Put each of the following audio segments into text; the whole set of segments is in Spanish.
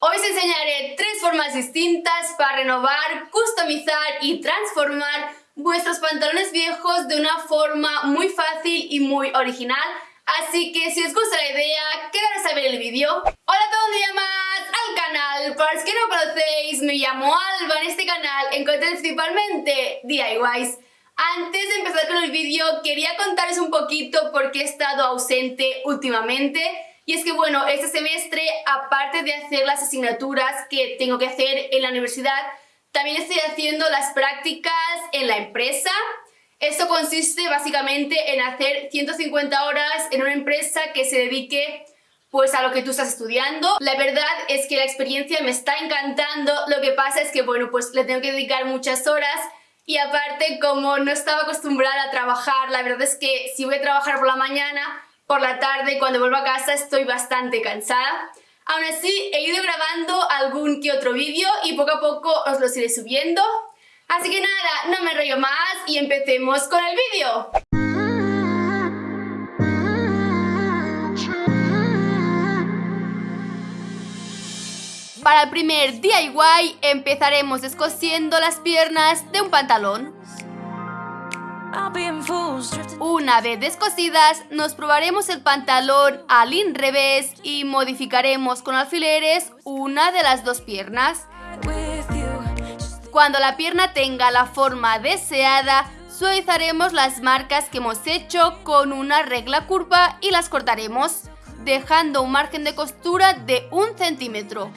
Hoy os enseñaré tres formas distintas para renovar, customizar y transformar vuestros pantalones viejos de una forma muy fácil y muy original. Así que si os gusta la idea, quedaros a ver el vídeo. Hola a todos, un día más al canal. Para los que no conocéis, me llamo Alba. En este canal encontré principalmente DIYs. Antes de empezar con el vídeo, quería contaros un poquito por qué he estado ausente últimamente. Y es que bueno, este semestre, aparte de hacer las asignaturas que tengo que hacer en la universidad, también estoy haciendo las prácticas en la empresa. Esto consiste básicamente en hacer 150 horas en una empresa que se dedique pues a lo que tú estás estudiando. La verdad es que la experiencia me está encantando, lo que pasa es que bueno, pues le tengo que dedicar muchas horas y aparte como no estaba acostumbrada a trabajar, la verdad es que si voy a trabajar por la mañana, por la tarde, cuando vuelvo a casa, estoy bastante cansada. Aún así, he ido grabando algún que otro vídeo y poco a poco os los iré subiendo. Así que nada, no me rollo más y empecemos con el vídeo. Para el primer DIY empezaremos descosiendo las piernas de un pantalón. Una vez descosidas, nos probaremos el pantalón al revés y modificaremos con alfileres una de las dos piernas. Cuando la pierna tenga la forma deseada, suavizaremos las marcas que hemos hecho con una regla curva y las cortaremos, dejando un margen de costura de un centímetro.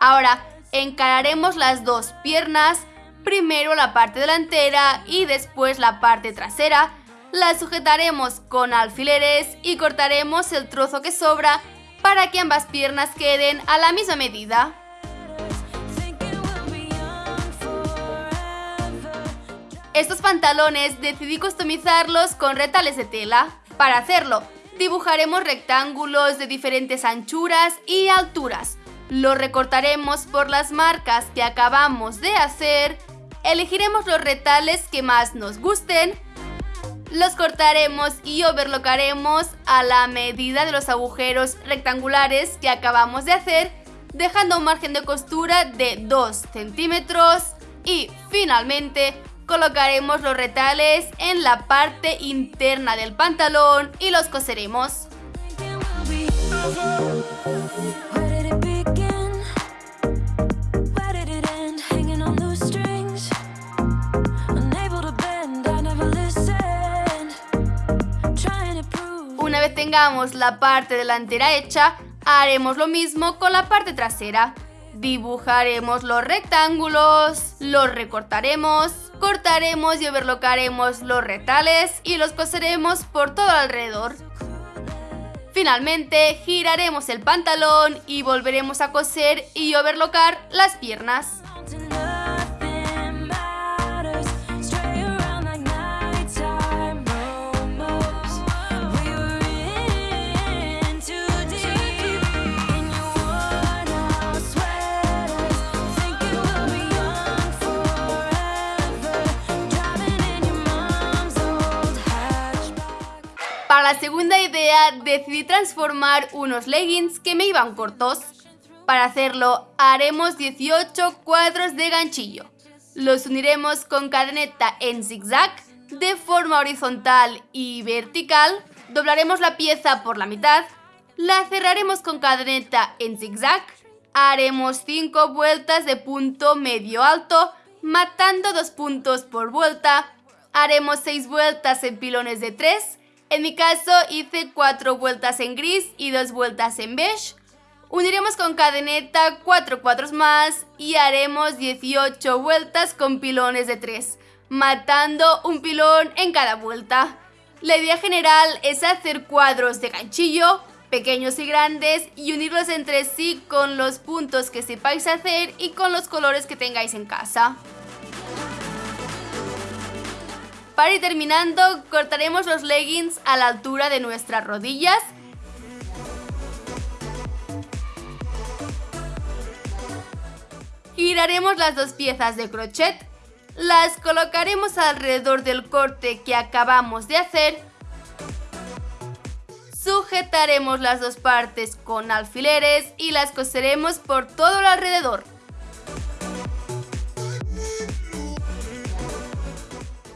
Ahora, encararemos las dos piernas primero la parte delantera y después la parte trasera, la sujetaremos con alfileres y cortaremos el trozo que sobra para que ambas piernas queden a la misma medida. Estos pantalones decidí customizarlos con retales de tela. Para hacerlo, dibujaremos rectángulos de diferentes anchuras y alturas. Los recortaremos por las marcas que acabamos de hacer Elegiremos los retales que más nos gusten, los cortaremos y overlocaremos a la medida de los agujeros rectangulares que acabamos de hacer, dejando un margen de costura de 2 centímetros y finalmente colocaremos los retales en la parte interna del pantalón y los coseremos. Tengamos la parte delantera hecha, haremos lo mismo con la parte trasera. Dibujaremos los rectángulos, los recortaremos, cortaremos y overlocaremos los retales y los coseremos por todo alrededor. Finalmente, giraremos el pantalón y volveremos a coser y overlocar las piernas. La segunda idea decidí transformar unos leggings que me iban cortos. Para hacerlo haremos 18 cuadros de ganchillo. Los uniremos con cadeneta en zigzag de forma horizontal y vertical. Doblaremos la pieza por la mitad. La cerraremos con cadeneta en zigzag. Haremos 5 vueltas de punto medio alto, matando dos puntos por vuelta. Haremos 6 vueltas en pilones de 3 en mi caso hice 4 vueltas en gris y 2 vueltas en beige. Uniremos con cadeneta 4 cuadros más y haremos 18 vueltas con pilones de 3, matando un pilón en cada vuelta. La idea general es hacer cuadros de ganchillo, pequeños y grandes, y unirlos entre sí con los puntos que sepáis hacer y con los colores que tengáis en casa. Para ir terminando, cortaremos los leggings a la altura de nuestras rodillas. Giraremos las dos piezas de crochet, las colocaremos alrededor del corte que acabamos de hacer, Sujetaremos las dos partes con alfileres y las coseremos por todo el alrededor.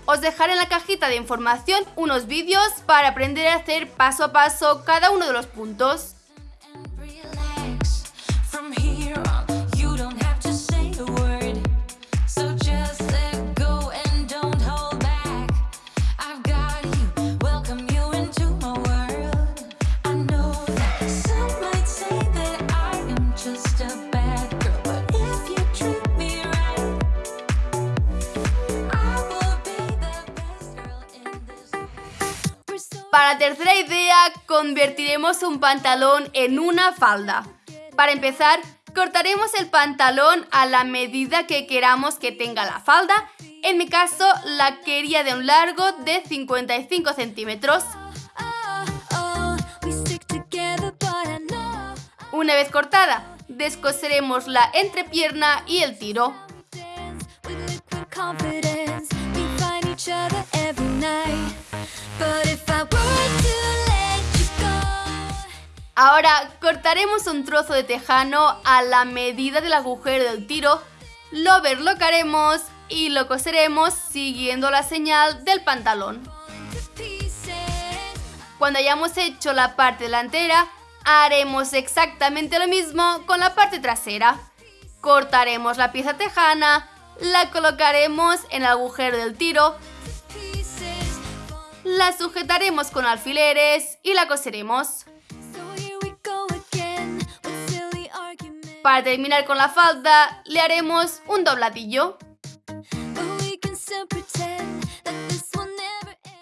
Os dejaré en la cajita de información unos vídeos para aprender a hacer paso a paso cada uno de los puntos. Para tercera idea, convertiremos un pantalón en una falda. Para empezar, cortaremos el pantalón a la medida que queramos que tenga la falda. En mi caso, la quería de un largo de 55 centímetros. Una vez cortada, descoseremos la entrepierna y el tiro. Ahora cortaremos un trozo de tejano a la medida del agujero del tiro, lo overlocaremos y lo coseremos siguiendo la señal del pantalón. Cuando hayamos hecho la parte delantera, haremos exactamente lo mismo con la parte trasera. Cortaremos la pieza tejana, la colocaremos en el agujero del tiro la sujetaremos con alfileres y la coseremos. Para terminar con la falda, le haremos un dobladillo.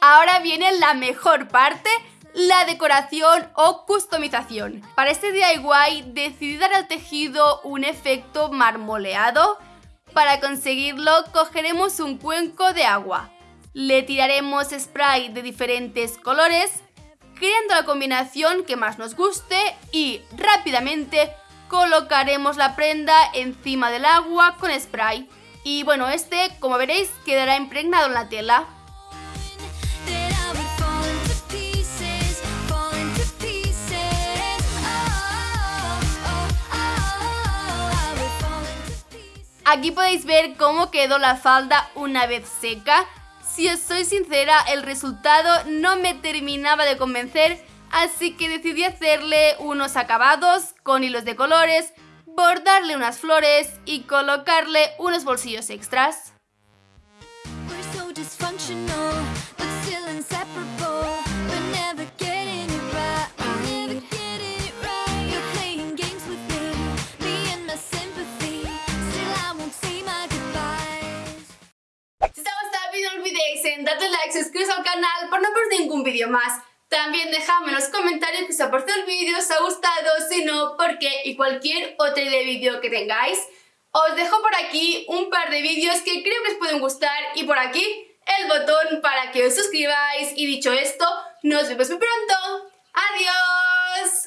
Ahora viene la mejor parte, la decoración o customización. Para este DIY decidí dar al tejido un efecto marmoleado. Para conseguirlo cogeremos un cuenco de agua. Le tiraremos spray de diferentes colores, creando la combinación que más nos guste y rápidamente colocaremos la prenda encima del agua con spray. Y bueno, este, como veréis, quedará impregnado en la tela. Aquí podéis ver cómo quedó la falda una vez seca. Si os soy sincera, el resultado no me terminaba de convencer, así que decidí hacerle unos acabados con hilos de colores, bordarle unas flores y colocarle unos bolsillos extras. dadle like, suscríbete al canal para no perder ningún vídeo más. También déjame en los comentarios que os ha parecido el vídeo, os ha gustado, si no, por qué y cualquier otro vídeo que tengáis. Os dejo por aquí un par de vídeos que creo que os pueden gustar y por aquí el botón para que os suscribáis. Y dicho esto, nos vemos muy pronto. ¡Adiós!